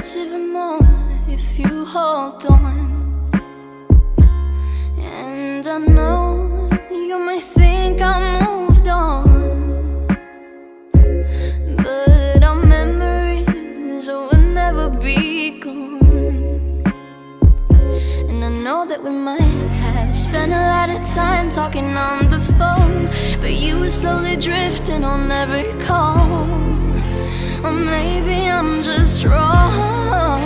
hurts even more if you hold on. And I know you may think I moved on, but our memories will never be gone. And I know that we might have spent a lot of time talking on the phone, but you were slowly drifting on every call. Or maybe I'm just wrong,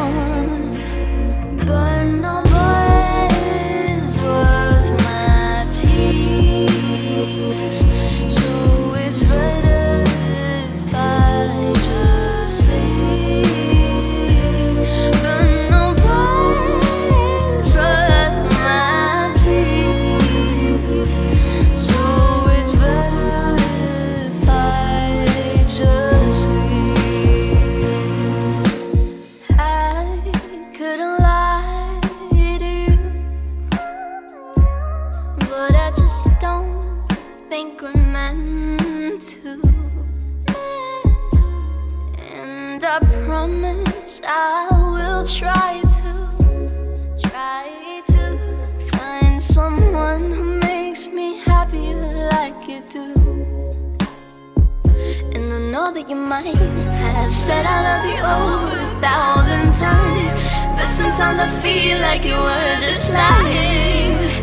think we're meant to. And I promise I will try to, try to find someone who makes me happy like you do. And I know that you might have said I love you over a thousand times. But sometimes I feel like you were just lying.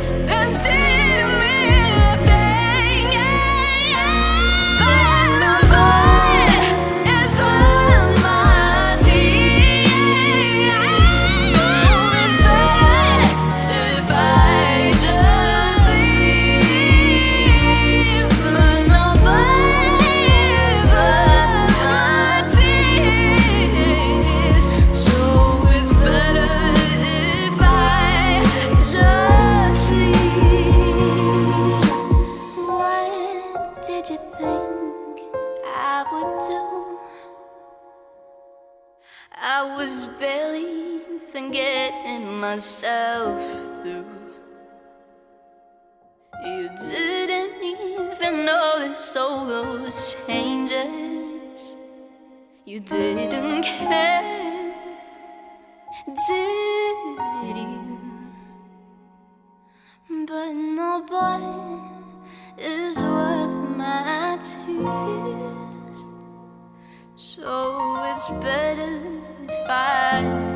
I would do? I was barely even getting myself through. You didn't even notice all those changes. You didn't care, did So it's better if I